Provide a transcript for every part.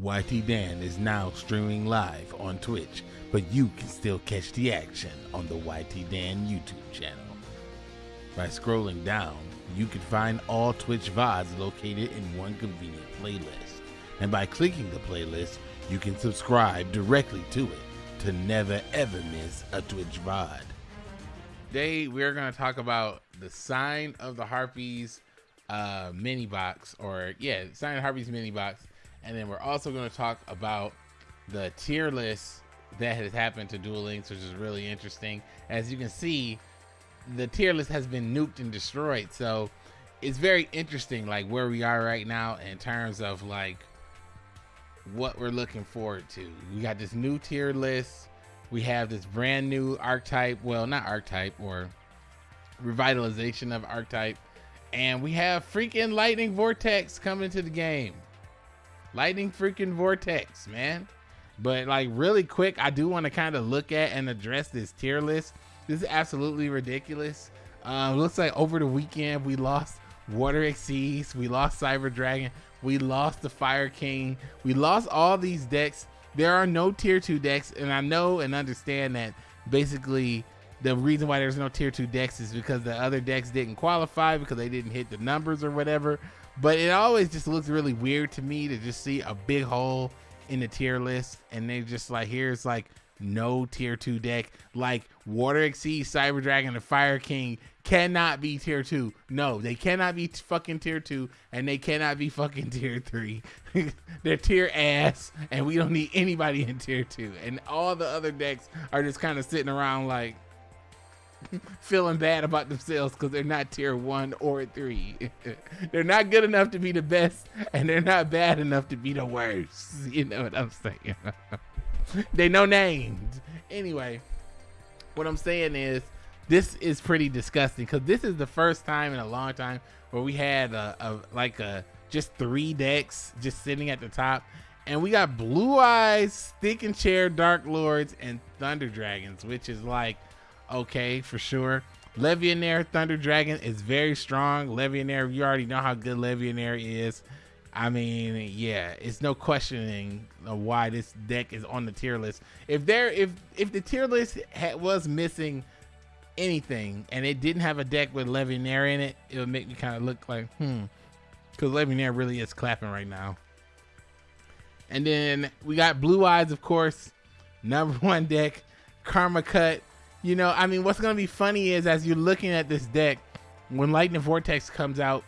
YT Dan is now streaming live on Twitch, but you can still catch the action on the YT Dan YouTube channel. By scrolling down, you can find all Twitch VODs located in one convenient playlist. And by clicking the playlist, you can subscribe directly to it to never ever miss a Twitch VOD. Today, we're going to talk about the Sign of the Harpies uh, mini box, or yeah, Sign of the Harpies mini box. And then we're also going to talk about the tier list that has happened to Duel Links, which is really interesting. As you can see, the tier list has been nuked and destroyed. So it's very interesting, like where we are right now in terms of like what we're looking forward to. We got this new tier list. We have this brand new archetype. Well, not archetype or revitalization of archetype. And we have freaking lightning vortex coming to the game. Lightning freaking vortex, man. But like really quick, I do want to kind of look at and address this tier list. This is absolutely ridiculous. Um, looks like over the weekend we lost Water Xyz, we lost Cyber Dragon, we lost the Fire King, we lost all these decks. There are no tier two decks, and I know and understand that basically the reason why there's no tier two decks is because the other decks didn't qualify because they didn't hit the numbers or whatever. But it always just looks really weird to me to just see a big hole in the tier list and they just like here's like no tier two deck. Like water Xyz cyber dragon and fire king cannot be tier two. No they cannot be fucking tier two and they cannot be fucking tier three. They're tier ass and we don't need anybody in tier two. And all the other decks are just kind of sitting around like feeling bad about themselves because they're not tier one or three. they're not good enough to be the best, and they're not bad enough to be the worst. You know what I'm saying? they know names. Anyway, what I'm saying is this is pretty disgusting because this is the first time in a long time where we had a, a like a just three decks just sitting at the top and we got blue eyes stick and chair dark lords and thunder dragons which is like okay for sure. Levianeer Thunder Dragon is very strong. Levianeer, you already know how good Levianeer is. I mean, yeah, it's no questioning why this deck is on the tier list. If there, if if the tier list was missing anything and it didn't have a deck with Levianeer in it, it would make me kind of look like, hmm, because Levianeer really is clapping right now. And then we got Blue Eyes, of course, number one deck, Karma Cut. You know, I mean, what's going to be funny is as you're looking at this deck, when Lightning Vortex comes out,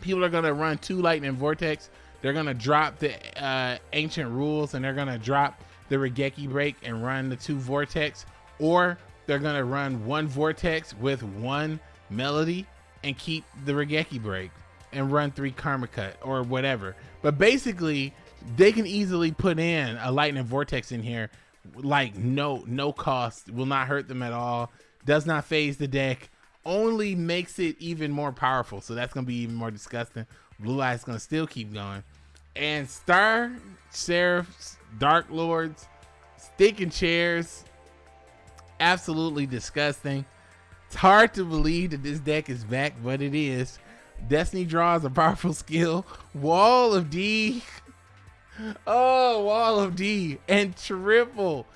people are going to run two Lightning Vortex. They're going to drop the uh, Ancient Rules and they're going to drop the Raigeki Break and run the two Vortex. Or they're going to run one Vortex with one Melody and keep the Raigeki Break and run three Karma Cut or whatever. But basically, they can easily put in a Lightning Vortex in here like no no cost will not hurt them at all does not phase the deck only makes it even more powerful. So that's gonna be even more disgusting. Blue eyes gonna still keep going. And star sheriffs dark lords sticking chairs absolutely disgusting. It's hard to believe that this deck is back but it is. Destiny draws a powerful skill. Wall of d Oh, wall of D and triple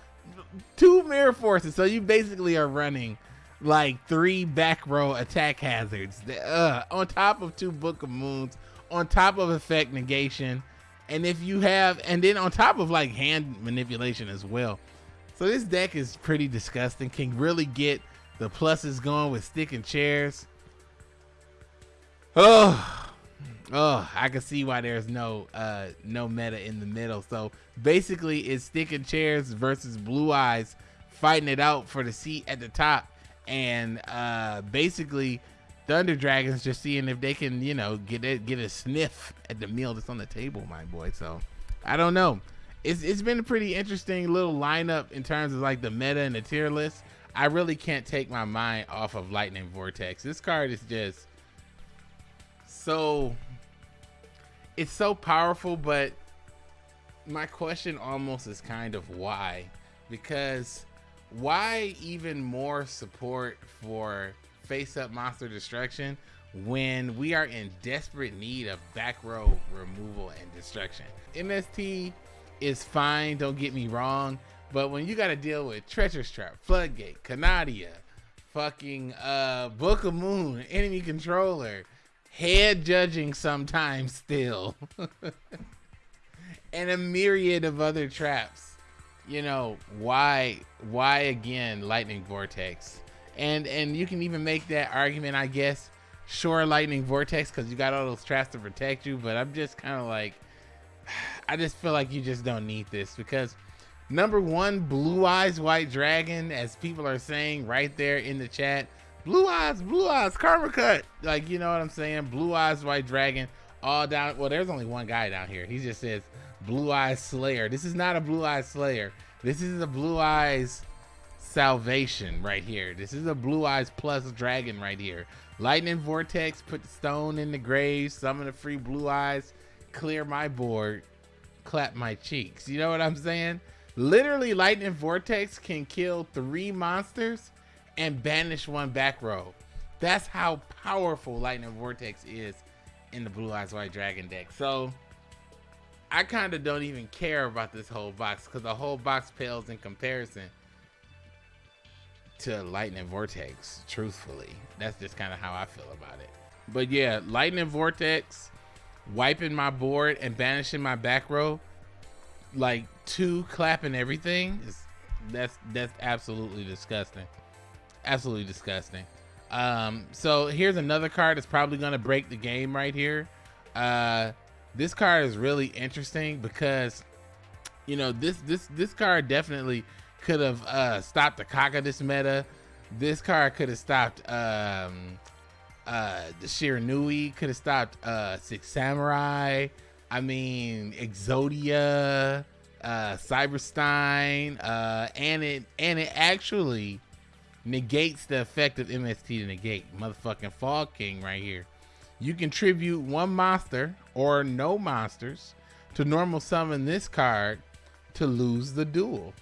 two mirror forces. So you basically are running like three back row attack hazards uh, on top of two Book of Moons, on top of effect negation. And if you have, and then on top of like hand manipulation as well. So this deck is pretty disgusting. Can really get the pluses going with stick and chairs. Oh, Oh, I can see why there's no uh no meta in the middle. So basically it's sticking chairs versus blue eyes fighting it out for the seat at the top. And uh basically Thunder Dragons just seeing if they can, you know, get it get a sniff at the meal that's on the table, my boy. So I don't know. It's it's been a pretty interesting little lineup in terms of like the meta and the tier list. I really can't take my mind off of Lightning Vortex. This card is just so it's so powerful, but my question almost is kind of why? Because why even more support for face up monster destruction when we are in desperate need of back row removal and destruction. MST is fine, don't get me wrong, but when you got to deal with Treacherous Trap, Floodgate, Kanadia, fucking uh, Book of Moon, Enemy Controller, Head Judging sometimes still, and a myriad of other traps, you know, why, why again Lightning Vortex? And, and you can even make that argument, I guess, sure lightning vortex because you got all those traps to protect you but i'm just kind of like i just feel like you just don't need this because number one blue eyes white dragon as people are saying right there in the chat blue eyes blue eyes karma cut. Like you know what i'm saying? Blue eyes white dragon all down well there's only one guy down here. He just says blue eyes slayer. This is not a blue eyes slayer. This is a blue eyes salvation right here. This is a blue eyes plus dragon right here. Lightning Vortex, put the stone in the grave, summon the free blue eyes, clear my board, clap my cheeks. You know what I'm saying? Literally, Lightning Vortex can kill three monsters and banish one back row. That's how powerful Lightning Vortex is in the Blue Eyes White Dragon deck. So, I kind of don't even care about this whole box because the whole box pales in comparison to Lightning Vortex, truthfully. That's just kind of how I feel about it. But yeah, Lightning Vortex, wiping my board and banishing my back row, like two clapping everything is that's that's absolutely disgusting. Absolutely disgusting. Um, so here's another card that's probably gonna break the game right here. Uh, this card is really interesting because you know this this this card definitely could have uh, stopped the Kaka this meta. This card could have stopped um, uh, the Shiranui, could have stopped uh, Six Samurai. I mean, Exodia, uh, Cyberstein, uh, and it and it actually negates the effect of MST to negate. Motherfucking Fog King right here. You contribute one monster or no monsters to normal summon this card to lose the duel.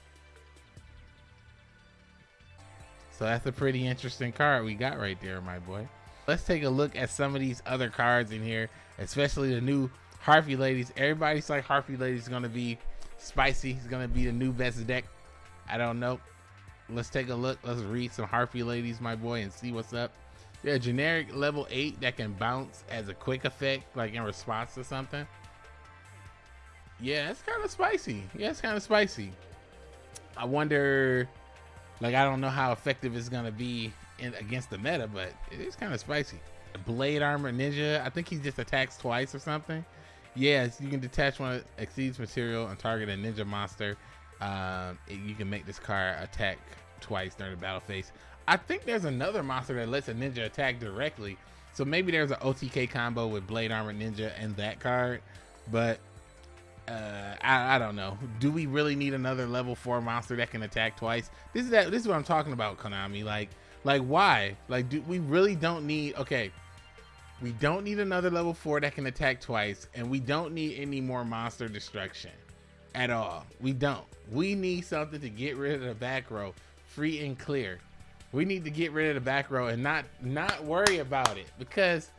So that's a pretty interesting card we got right there, my boy. Let's take a look at some of these other cards in here, especially the new Harpy Ladies. Everybody's like Harpy Ladies is gonna be spicy. It's gonna be the new best deck. I don't know. Let's take a look. Let's read some Harpy Ladies, my boy, and see what's up. Yeah, generic level 8 that can bounce as a quick effect, like in response to something. Yeah, it's kind of spicy. Yeah, it's kind of spicy. I wonder like I don't know how effective it's gonna be in, against the meta, but it is kind of spicy. Blade armor ninja. I think he just attacks twice or something. Yes, you can detach one Xyz material and target a ninja monster. Um, you can make this card attack twice during the battle phase. I think there's another monster that lets a ninja attack directly. So maybe there's an OTK combo with Blade Armor Ninja and that card. But uh, I, I, don't know. Do we really need another level four monster that can attack twice? This is that. This is what I'm talking about, Konami. Like, like why? Like, do we really don't need? Okay, we don't need another level four that can attack twice, and we don't need any more monster destruction at all. We don't. We need something to get rid of the back row, free and clear. We need to get rid of the back row and not not worry about it because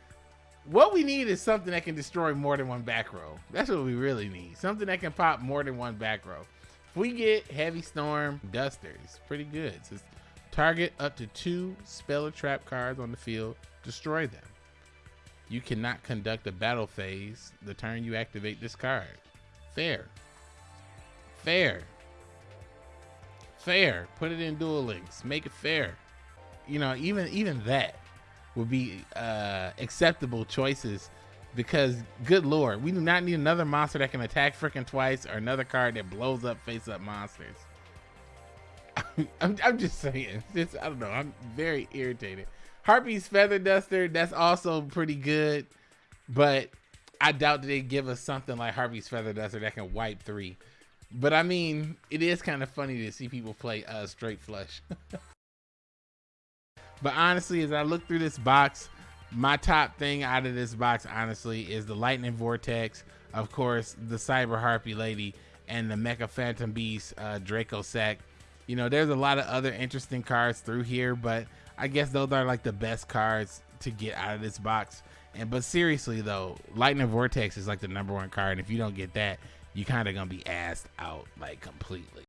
what we need is something that can destroy more than one back row. That's what we really need. Something that can pop more than one back row. If we get Heavy Storm Duster, it's pretty good. It says target up to two spell or trap cards on the field, destroy them. You cannot conduct a battle phase the turn you activate this card. Fair. Fair. Fair. Put it in Duel Links. Make it fair. You know, even even that would be uh, acceptable choices because good lord we do not need another monster that can attack freaking twice or another card that blows up face up monsters I'm, I'm, just saying i don't know i'm very irritated harpy's feather duster that's also pretty good but i doubt they give us something like harpy's feather duster that can wipe three but i mean it is kind of funny to see people play uh straight flush But honestly, as I look through this box, my top thing out of this box, honestly, is the Lightning Vortex, of course, the Cyber Harpy Lady, and the Mecha Phantom Beast uh, Dracossack. You know, there's a lot of other interesting cards through here, but I guess those are like the best cards to get out of this box. And but seriously though, Lightning Vortex is like the number one card, and if you don't get that, you kind of gonna be asked out like completely.